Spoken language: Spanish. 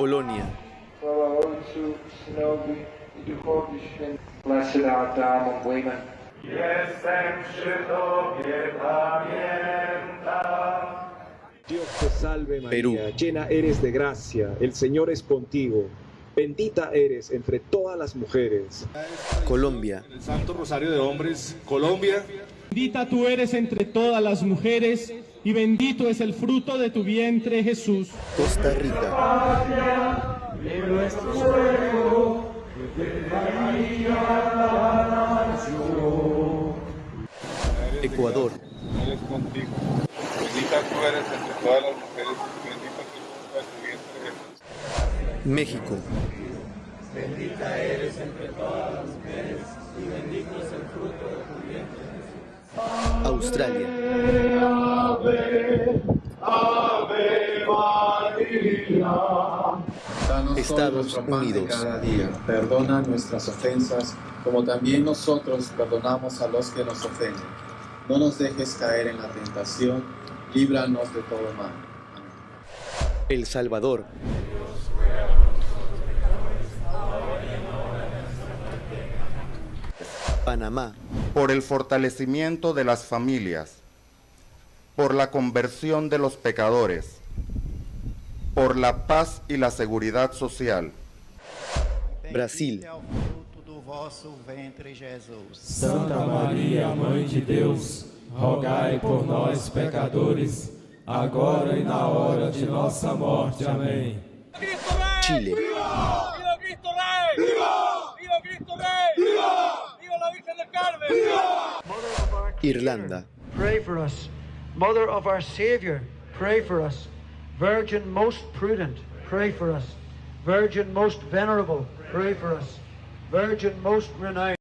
Polonia. Dios te salve María, Perú. llena eres de gracia, el Señor es contigo. Bendita eres entre todas las mujeres. Colombia, El Santo Rosario de Hombres, Colombia. Bendita tú eres entre todas las mujeres y bendito es el fruto de tu vientre Jesús. Costa Rica, Ecuador, Él es contigo. Bendita tú eres entre todas las mujeres y bendito es el fruto de tu vientre Jesús. México, Australia, Danos hoy Estados nuestro pan de Unidos. cada día. Perdona nuestras ofensas, como también nosotros perdonamos a los que nos ofenden. No nos dejes caer en la tentación, líbranos de todo mal. Amén. El Salvador, Panamá, por el fortalecimiento de las familias, por la conversión de los pecadores, por la paz y la seguridad social, Brasil, Santa Maria, Mãe de Deus, rogai por nós, pecadores, agora e na hora de nossa morte. Amém. Chile, Irlanda, Pray for us. Mother of our Savior, pray for us. Virgin most prudent, pray for us. Virgin most venerable, pray for us. Virgin most renowned.